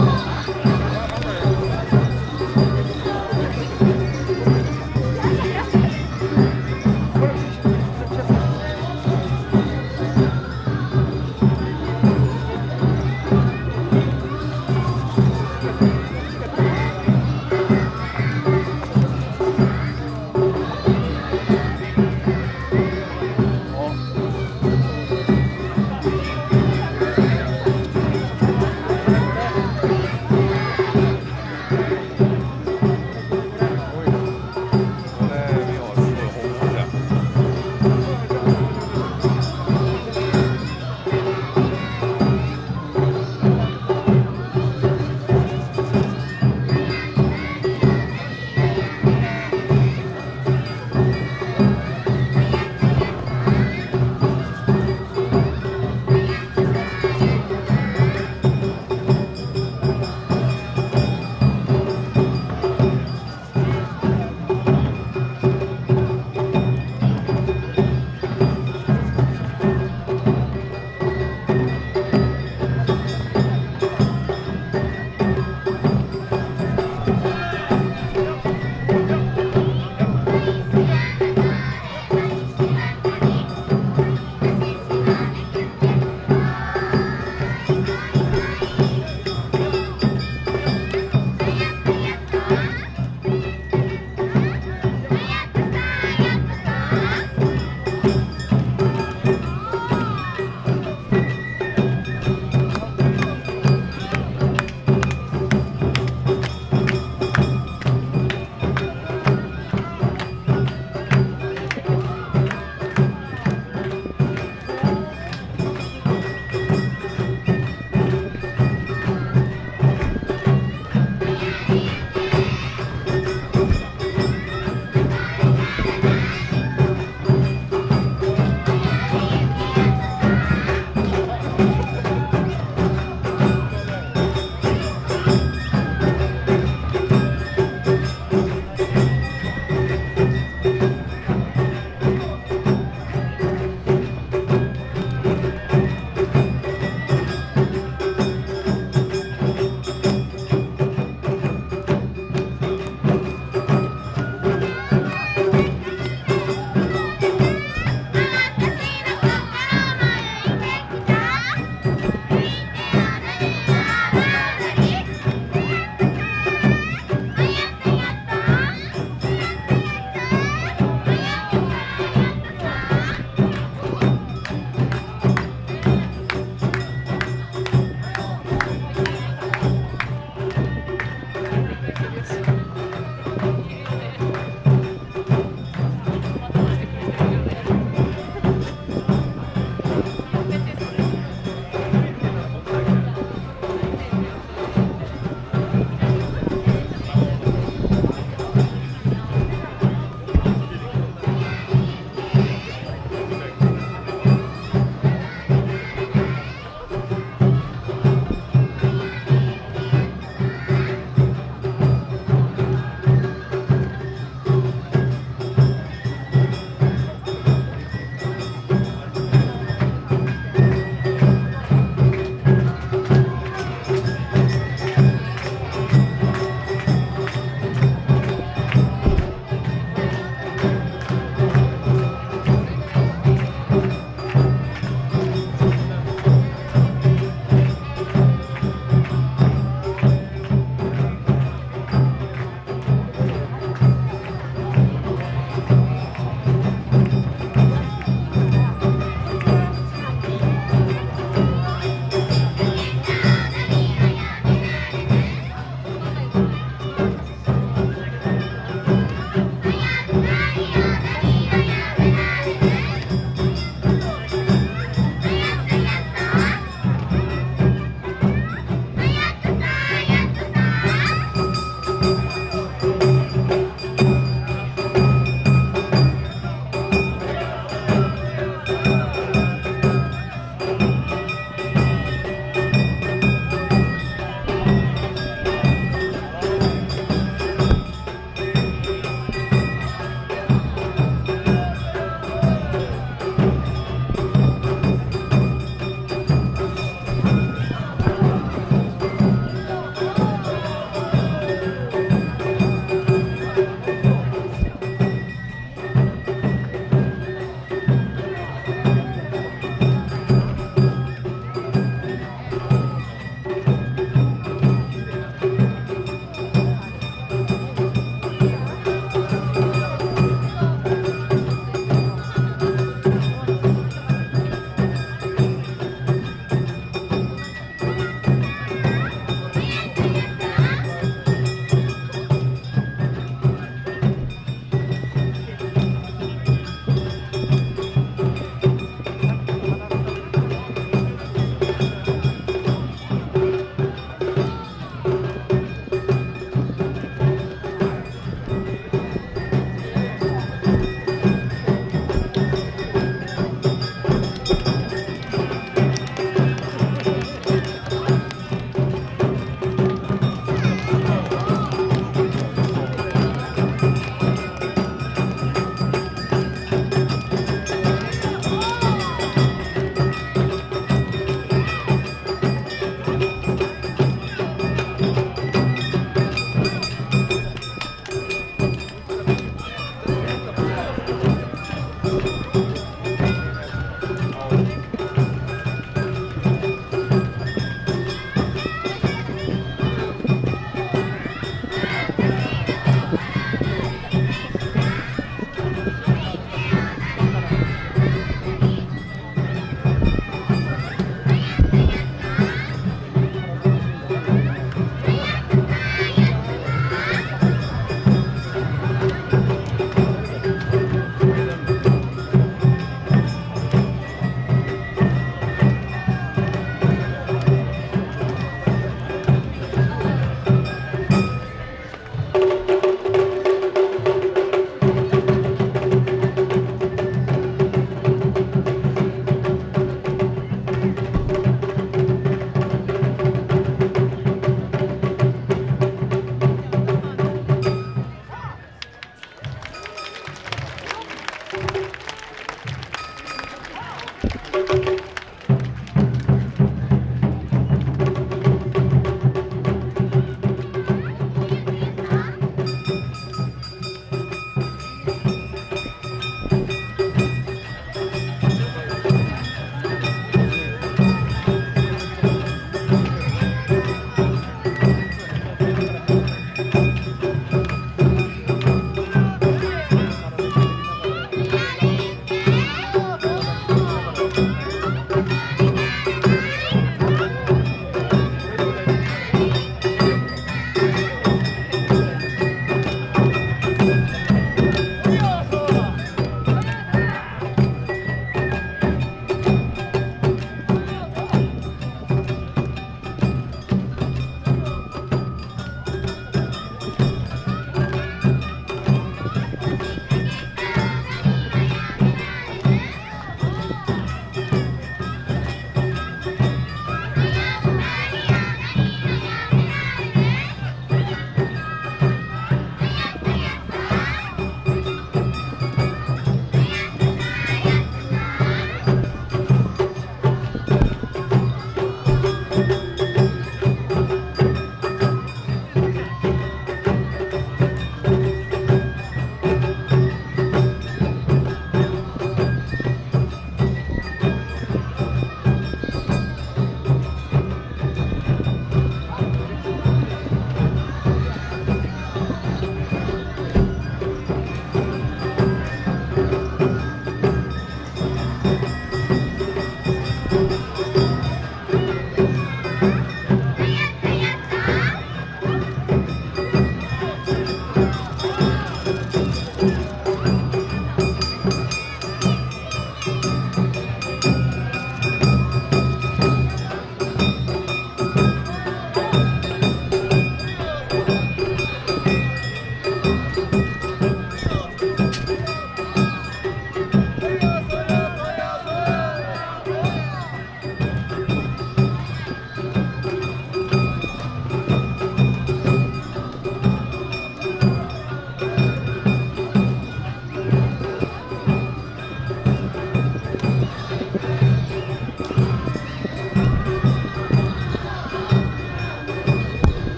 Woo!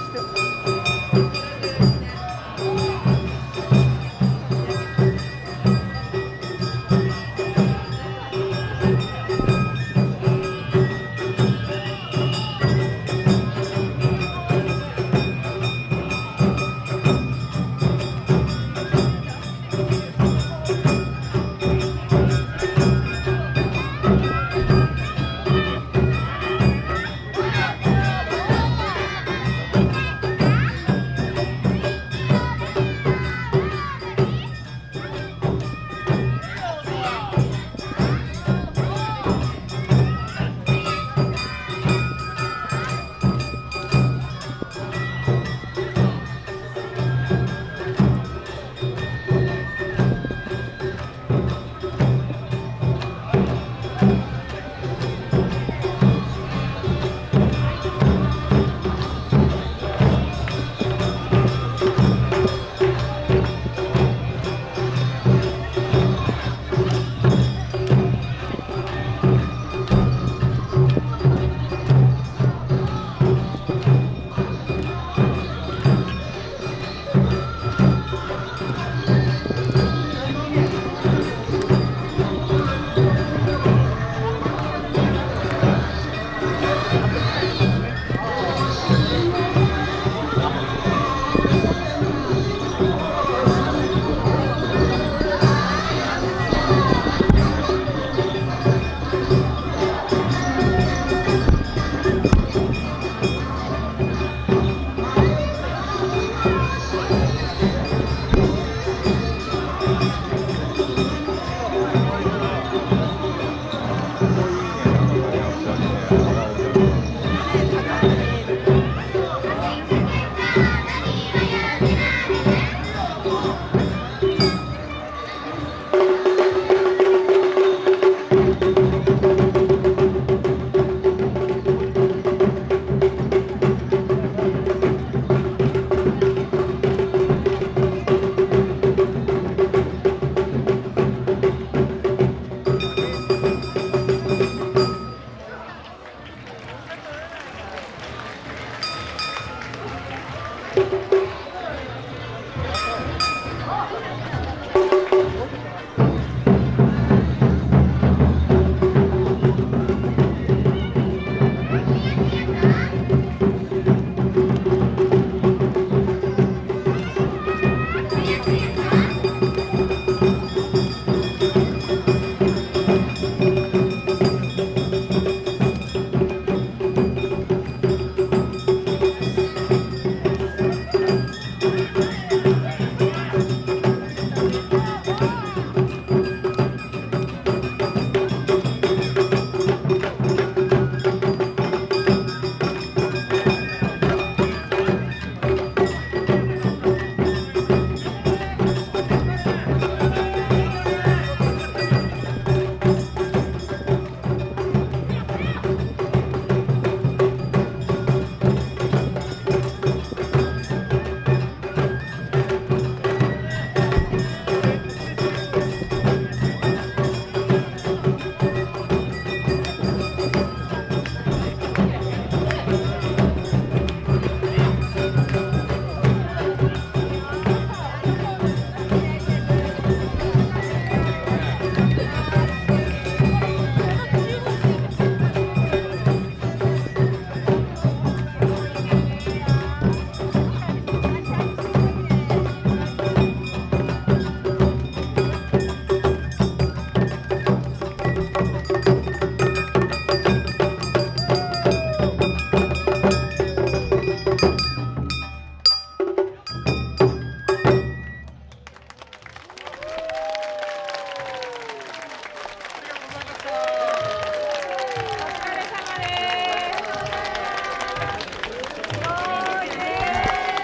して。